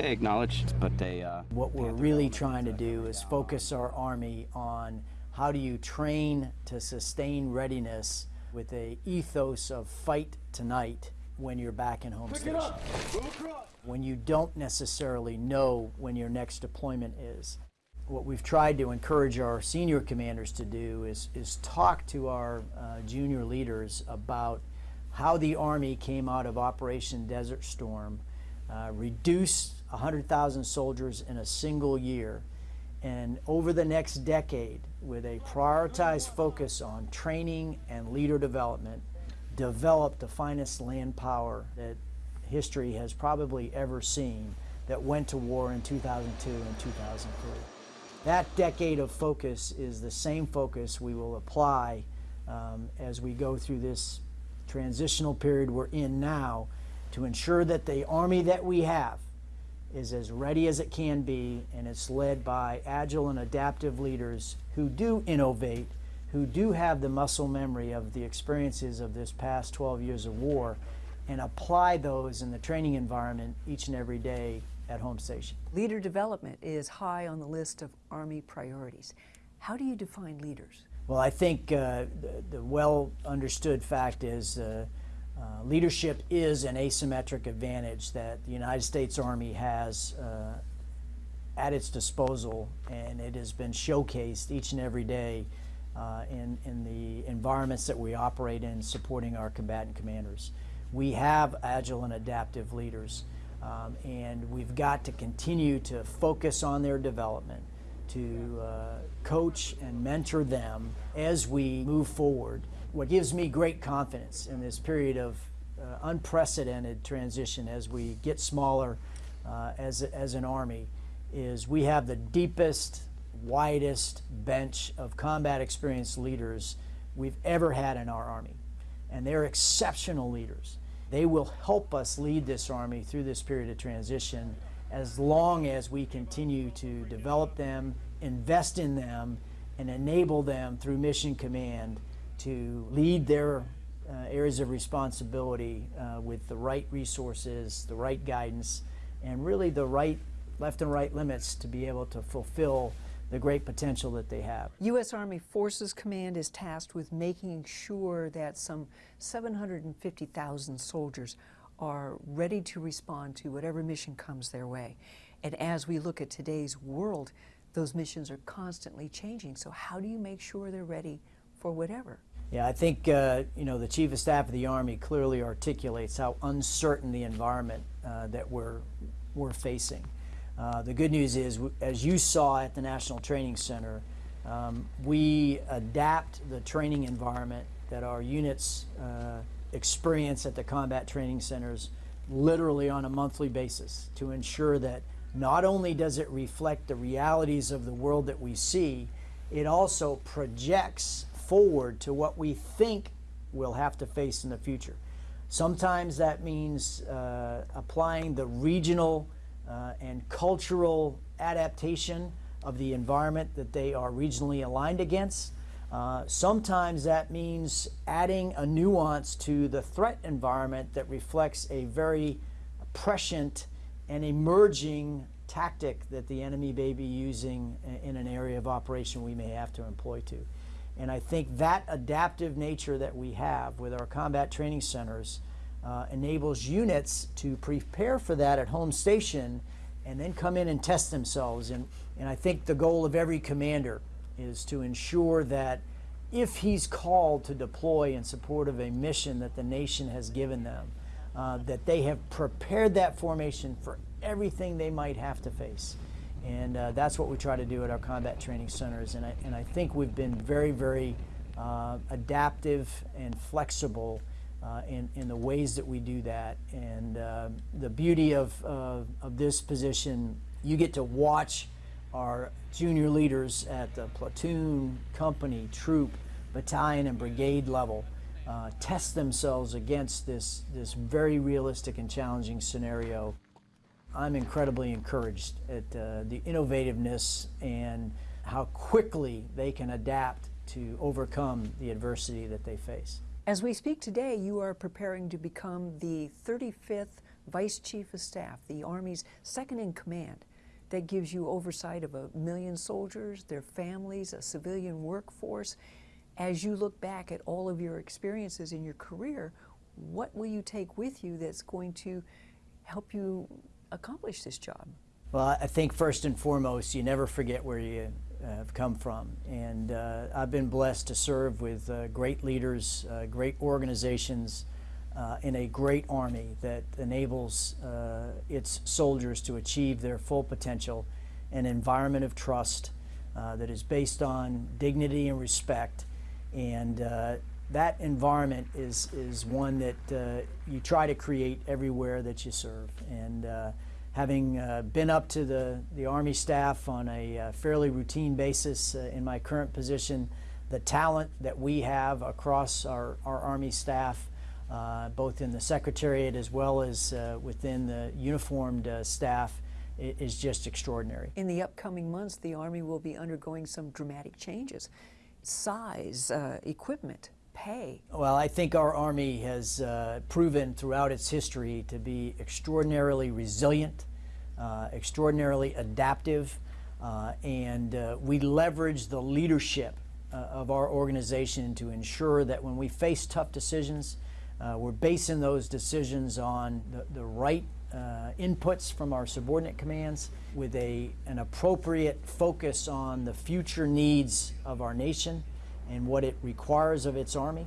okay, acknowledged, but they. Uh, What we're really trying to do is focus our Army on how do you train to sustain readiness with a ethos of fight tonight when you're back in home station. When you don't necessarily know when your next deployment is. What we've tried to encourage our senior commanders to do is, is talk to our uh, junior leaders about how the Army came out of Operation Desert Storm, uh, reduced 100,000 soldiers in a single year, and over the next decade, with a prioritized focus on training and leader development, developed the finest land power that history has probably ever seen that went to war in 2002 and 2003. That decade of focus is the same focus we will apply um, as we go through this transitional period we're in now to ensure that the Army that we have is as ready as it can be and it's led by agile and adaptive leaders who do innovate, who do have the muscle memory of the experiences of this past 12 years of war and apply those in the training environment each and every day at home station. Leader development is high on the list of Army priorities. How do you define leaders? Well, I think uh, the, the, well understood fact is uh, uh, leadership is an asymmetric advantage that the United States Army has uh, at its disposal, and it has been showcased each and every day uh, in, in the environments that we operate in supporting our combatant commanders. We have agile and adaptive leaders, um, and we've got to continue to focus on their development to uh, coach and mentor them as we move forward. What gives me great confidence in this period of uh, unprecedented transition as we get smaller uh, as, as an Army is we have the deepest, widest bench of combat experienced leaders we've ever had in our Army. And they're exceptional leaders. They will help us lead this Army through this period of transition as long as we continue to develop them, invest in them, and enable them through Mission Command to lead their uh, areas of responsibility uh, with the right resources, the right guidance, and really the right left and right limits to be able to fulfill the great potential that they have. U.S. Army Forces Command is tasked with making sure that some 750,000 soldiers are ready to respond to whatever mission comes their way. And as we look at today's world, those missions are constantly changing. So how do you make sure they're ready for whatever? Yeah, I think uh, you know the Chief of Staff of the Army clearly articulates how uncertain the environment uh, that we're we're facing. Uh, the good news is, as you saw at the National Training Center, um, we adapt the training environment that our units uh, experience at the combat training centers literally on a monthly basis to ensure that not only does it reflect the realities of the world that we see, it also projects forward to what we think we'll have to face in the future. Sometimes that means uh, applying the regional uh, and cultural adaptation of the environment that they are regionally aligned against. Uh, sometimes that means adding a nuance to the threat environment that reflects a very prescient and emerging tactic that the enemy may be using in an area of operation we may have to employ to. And I think that adaptive nature that we have with our combat training centers uh, enables units to prepare for that at home station and then come in and test themselves. And, and I think the goal of every commander is to ensure that if he's called to deploy in support of a mission that the nation has given them, uh, that they have prepared that formation for everything they might have to face. And uh, that's what we try to do at our combat training centers. And I, and I think we've been very, very uh, adaptive and flexible uh, in, in the ways that we do that. And uh, the beauty of, of this position, you get to watch our junior leaders at the platoon, company, troop, battalion, and brigade level uh, test themselves against this, this very realistic and challenging scenario. I'm incredibly encouraged at uh, the innovativeness and how quickly they can adapt to overcome the adversity that they face. As we speak today, you are preparing to become the 35th Vice Chief of Staff, the Army's second in command, that gives you oversight of a million soldiers, their families, a civilian workforce. As you look back at all of your experiences in your career, what will you take with you that's going to help you accomplish this job? Well, I think first and foremost, you never forget where you uh, have come from. And uh, I've been blessed to serve with uh, great leaders, uh, great organizations, uh, in a great army that enables uh, its soldiers to achieve their full potential, an environment of trust that is based on dignity and respect. And that environment is, is one that you try to create everywhere that you serve. And having uh, been up to the, the Army staff on a uh, fairly routine basis uh, in my current position, the talent that we have across our, our Army staff, uh, both in the Secretariat as well as uh, within the uniformed uh, staff, is just extraordinary. In the upcoming months, the Army will be undergoing some dramatic changes. Size, equipment, pay? Well, I think our Army has uh, proven throughout its history to be extraordinarily resilient, uh, extraordinarily adaptive, uh, and uh, we leverage the leadership uh, of our organization to ensure that when we face tough decisions, uh, we're basing those decisions on the, the right inputs from our subordinate commands with a, an appropriate focus on the future needs of our nation and what it requires of its Army.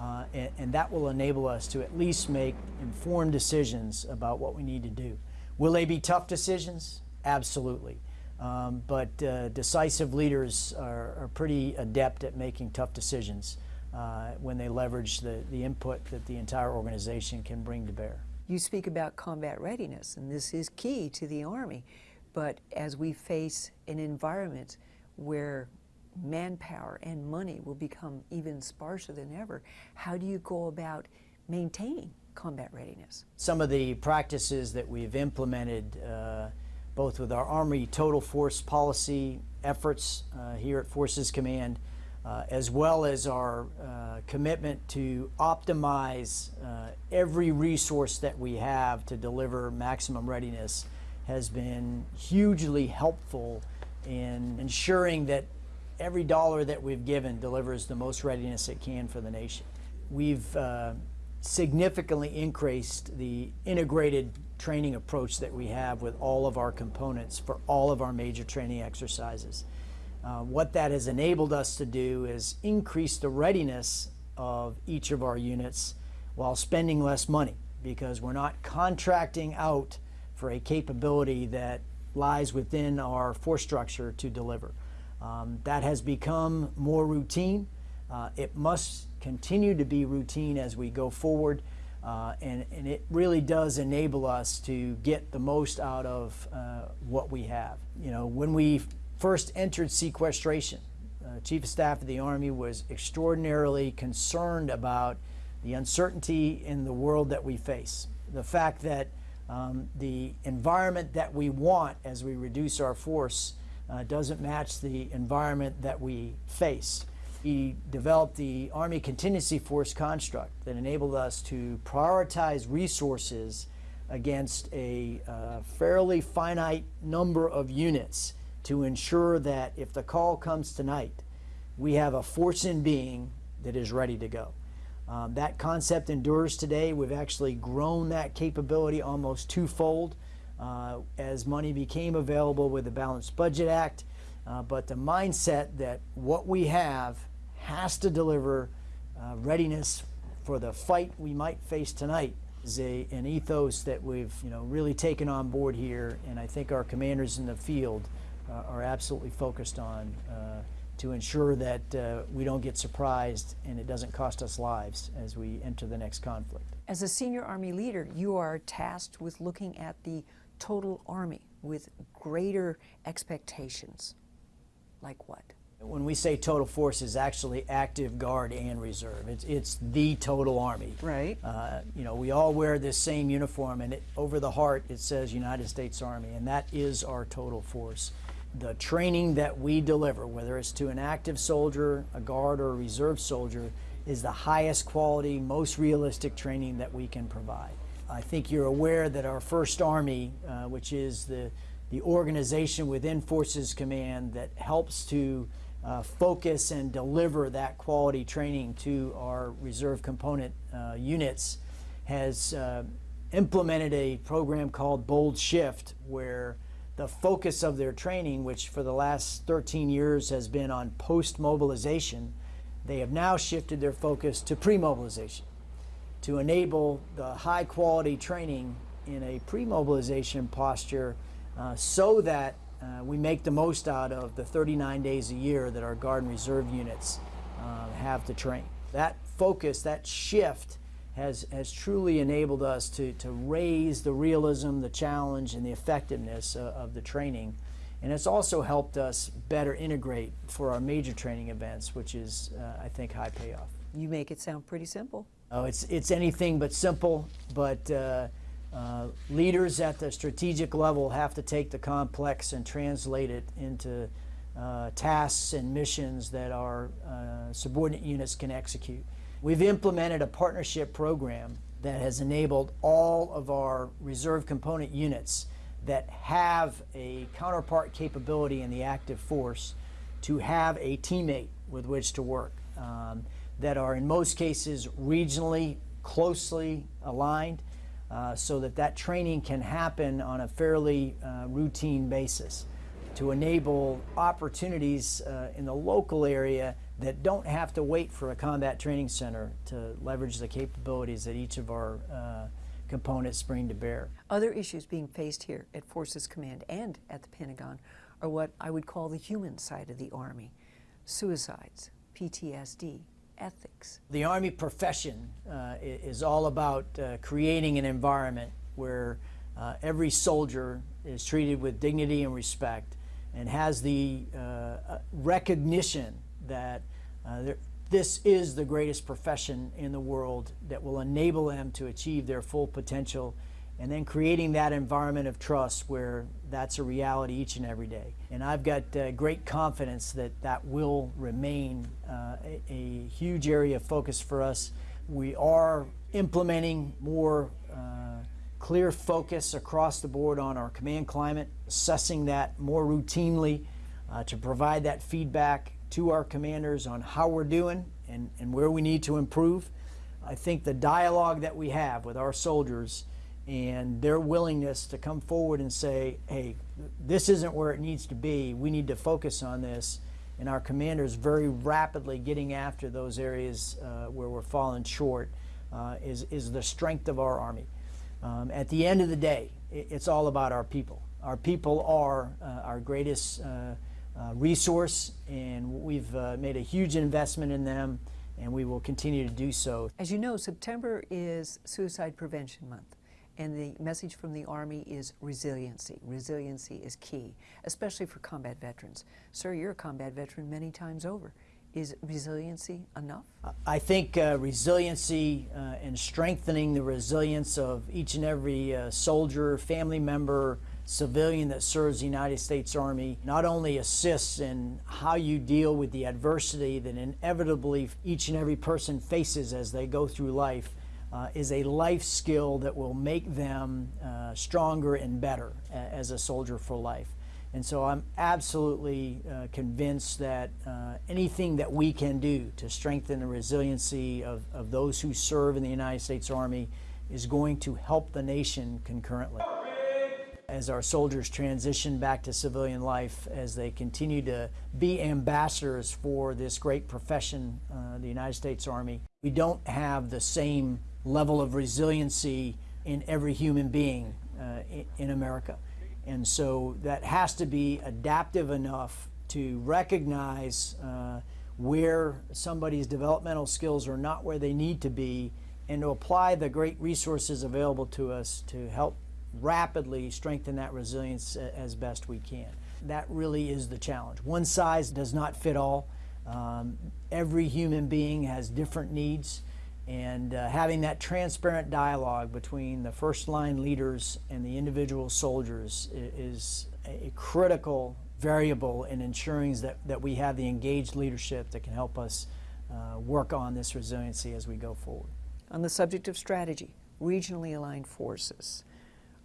Uh, and, and, that will enable us to at least make informed decisions about what we need to do. Will they be tough decisions? Absolutely. Um, but uh, decisive leaders are, are, pretty adept at making tough decisions uh, when they leverage the, the input that the entire organization can bring to bear. You speak about combat readiness, and this is key to the Army. But as we face an environment where manpower and money will become even sparser than ever. How do you go about maintaining combat readiness? Some of the practices that we've implemented uh, both with our Army Total Force Policy efforts uh, here at Forces Command, uh, as well as our uh, commitment to optimize uh, every resource that we have to deliver maximum readiness has been hugely helpful in ensuring that every dollar that we've given delivers the most readiness it can for the nation. We've uh, significantly increased the integrated training approach that we have with all of our components for all of our major training exercises. Uh, what that has enabled us to do is increase the readiness of each of our units while spending less money because we're not contracting out for a capability that lies within our force structure to deliver. Um, that has become more routine. Uh, it must continue to be routine as we go forward. Uh, and, and, it really does enable us to get the most out of uh, what we have. You know, when we first entered sequestration, uh, Chief of Staff of the Army was extraordinarily concerned about the uncertainty in the world that we face. The fact that um, the environment that we want as we reduce our force uh, doesn't match the environment that we face. He developed the Army Contingency Force construct that enabled us to prioritize resources against a uh, fairly finite number of units to ensure that if the call comes tonight, we have a force in being that is ready to go. Um, that concept endures today. We've actually grown that capability almost twofold uh, as money became available with the Balanced Budget Act. Uh, but the mindset that what we have has to deliver uh, readiness for the fight we might face tonight is a, an ethos that we've you know really taken on board here, and I think our commanders in the field uh, are absolutely focused on uh, to ensure that uh, we don't get surprised and it doesn't cost us lives as we enter the next conflict. As a senior Army leader, you are tasked with looking at the total Army with greater expectations. Like what? When we say total force is actually active guard and reserve. It's, it's the total army. Right. Uh, you know, we all wear this same uniform and it, over the heart it says United States Army and that is our total force. The training that we deliver, whether it's to an active soldier, a guard, or a reserve soldier, is the highest quality, most realistic training that we can provide. I think you're aware that our First Army, uh, which is the, the organization within Forces Command that helps to uh, focus and deliver that quality training to our reserve component uh, units, has uh, implemented a program called Bold Shift, where the focus of their training, which for the last 13 years has been on post mobilization, they have now shifted their focus to pre mobilization to enable the high quality training in a pre mobilization posture uh, so that uh, we make the most out of the 39 days a year that our Guard and Reserve units uh, have to train. That focus, that shift, has, has truly enabled us to, to raise the realism, the challenge, and the effectiveness of, of the training. And it's also helped us better integrate for our major training events, which is, uh, I think, high payoff. You make it sound pretty simple. Oh, it's, it's anything but simple, but uh, uh, leaders at the strategic level have to take the complex and translate it into uh, tasks and missions that our uh, subordinate units can execute. We've implemented a partnership program that has enabled all of our reserve component units that have a counterpart capability in the active force to have a teammate with which to work um, that are in most cases regionally closely aligned uh, so that that training can happen on a fairly uh, routine basis to enable opportunities uh, in the local area that don't have to wait for a combat training center to leverage the capabilities that each of our uh, components bring to bear. Other issues being faced here at Forces Command and at the Pentagon are what I would call the human side of the Army suicides, PTSD, ethics. The Army profession uh, is all about uh, creating an environment where uh, every soldier is treated with dignity and respect and has the uh, uh, recognition that uh, there, this is the greatest profession in the world that will enable them to achieve their full potential and then creating that environment of trust where that's a reality each and every day. And I've got uh, great confidence that that will remain uh, a, a, huge area of focus for us. We are implementing more uh, clear focus across the board on our command climate, assessing that more routinely uh, to provide that feedback to our commanders on how we're doing and, and where we need to improve. I think the dialogue that we have with our soldiers and their willingness to come forward and say, hey, this isn't where it needs to be, we need to focus on this, and our commanders very rapidly getting after those areas uh, where we're falling short uh, is, is the strength of our Army. Um, at the end of the day, it, it's all about our people. Our people are uh, our greatest uh, uh, resource, and we've uh, made a huge investment in them, and we will continue to do so. As you know, September is Suicide Prevention Month. And the message from the Army is resiliency. Resiliency is key, especially for combat veterans. Sir, you're a combat veteran many times over. Is resiliency enough? I think uh, resiliency uh, and strengthening the resilience of each and every uh, soldier, family member, civilian that serves the United States Army not only assists in how you deal with the adversity that inevitably each and every person faces as they go through life, uh, is a life skill that will make them uh, stronger and better as a soldier for life. And so I'm absolutely uh, convinced that uh, anything that we can do to strengthen the resiliency of, of those who serve in the United States Army is going to help the nation concurrently. As our soldiers transition back to civilian life, as they continue to be ambassadors for this great profession, uh, the United States Army, we don't have the same level of resiliency in every human being uh, in America. And so that has to be adaptive enough to recognize uh, where somebody's developmental skills are not where they need to be and to apply the great resources available to us to help rapidly strengthen that resilience as best we can. That really is the challenge. One size does not fit all. Um, every human being has different needs and uh, having that transparent dialogue between the first line leaders and the individual soldiers is a critical variable in ensuring that, that we have the engaged leadership that can help us uh, work on this resiliency as we go forward. On the subject of strategy, regionally aligned forces.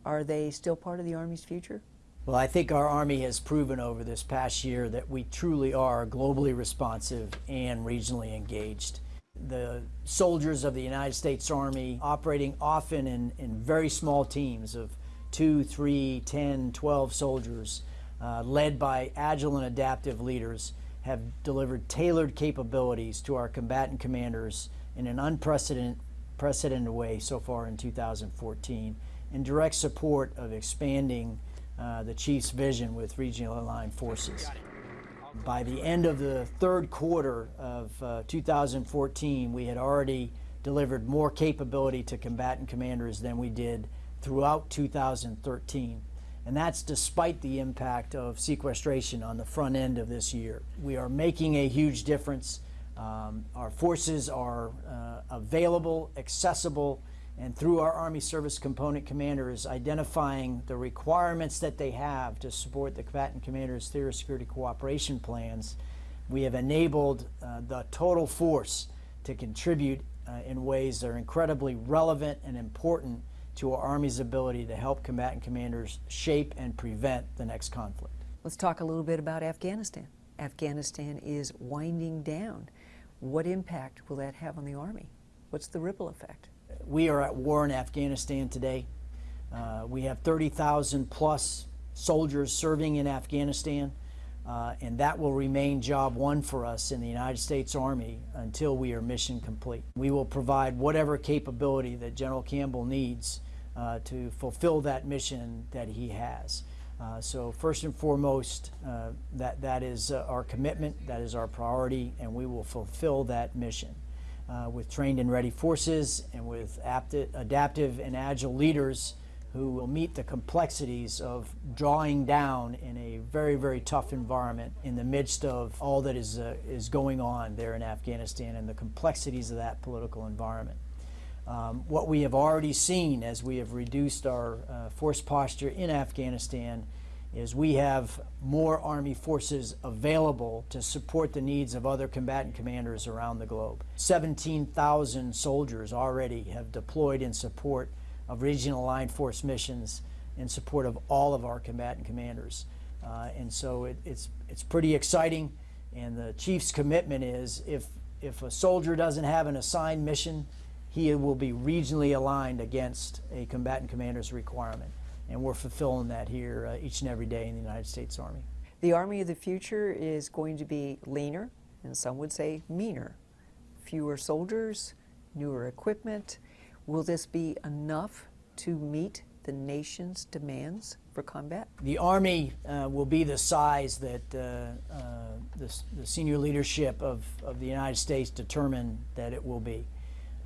Are they still part of the Army's future? Well, I think our Army has proven over this past year that we truly are globally responsive and regionally engaged. The soldiers of the United States Army operating often in, in very small teams of two, three, 10, 12 soldiers, uh, led by agile and adaptive leaders, have delivered tailored capabilities to our combatant commanders in an unprecedented way so far in 2014 in direct support of expanding uh, the Chief's vision with regional aligned forces. By the end of the third quarter of uh, 2014, we had already delivered more capability to combatant commanders than we did throughout 2013. And that's despite the impact of sequestration on the front end of this year. We are making a huge difference. Um, our forces are uh, available, accessible, and through our Army Service Component Commanders identifying the requirements that they have to support the combatant commanders' theater security cooperation plans, we have enabled uh, the total force to contribute uh, in ways that are incredibly relevant and important to our Army's ability to help combatant commanders shape and prevent the next conflict. Let's talk a little bit about Afghanistan. Afghanistan is winding down. What impact will that have on the Army? What's the ripple effect? We are at war in Afghanistan today. Uh, we have 30,000 plus soldiers serving in Afghanistan, uh, and that will remain job one for us in the United States Army until we are mission complete. We will provide whatever capability that General Campbell needs uh, to fulfill that mission that he has. Uh, so first and foremost, uh, that, that is uh, our commitment, that is our priority, and we will fulfill that mission. Uh, with trained and ready forces and with adaptive and agile leaders who will meet the complexities of drawing down in a very, very tough environment in the midst of all that is, uh, is going on there in Afghanistan and the complexities of that political environment. Um, what we have already seen as we have reduced our uh, force posture in Afghanistan is we have more Army forces available to support the needs of other combatant commanders around the globe. 17,000 soldiers already have deployed in support of regional aligned force missions in support of all of our combatant commanders. Uh, and so it, it's, it's pretty exciting. And the chief's commitment is if, if a soldier doesn't have an assigned mission, he will be regionally aligned against a combatant commander's requirement. And we're fulfilling that here uh, each and every day in the United States Army. The Army of the future is going to be leaner, and some would say meaner. Fewer soldiers, newer equipment. Will this be enough to meet the nation's demands for combat? The Army uh, will be the size that uh, uh, the, the, senior leadership of, of the United States determine that it will be.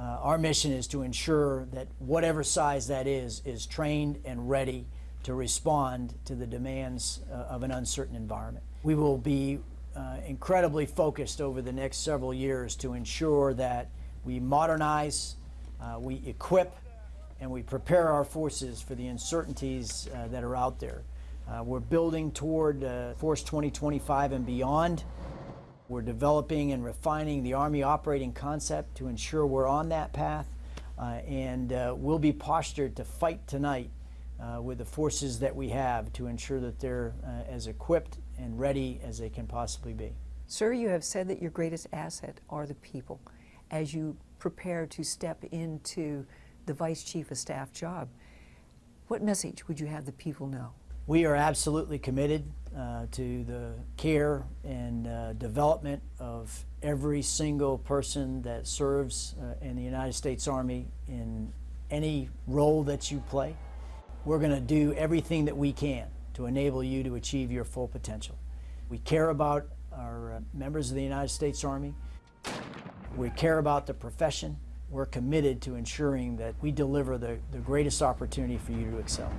Uh, our mission is to ensure that whatever size that is, is trained and ready to respond to the demands uh, of an uncertain environment. We will be uh, incredibly focused over the next several years to ensure that we modernize, uh, we equip, and we prepare our forces for the uncertainties uh, that are out there. Uh, we're building toward Force 2025 and beyond. We're developing and refining the Army operating concept to ensure we're on that path, uh, and uh, we'll be postured to fight tonight uh, with the forces that we have to ensure that they're uh, as equipped and ready as they can possibly be. Sir, you have said that your greatest asset are the people. As you prepare to step into the Vice Chief of Staff job, what message would you have the people know? We are absolutely committed uh, to the care and uh, development of every single person that serves uh, in the United States Army in any role that you play. We're going to do everything that we can to enable you to achieve your full potential. We care about our uh, members of the United States Army. We care about the profession. We're committed to ensuring that we deliver the, the greatest opportunity for you to excel.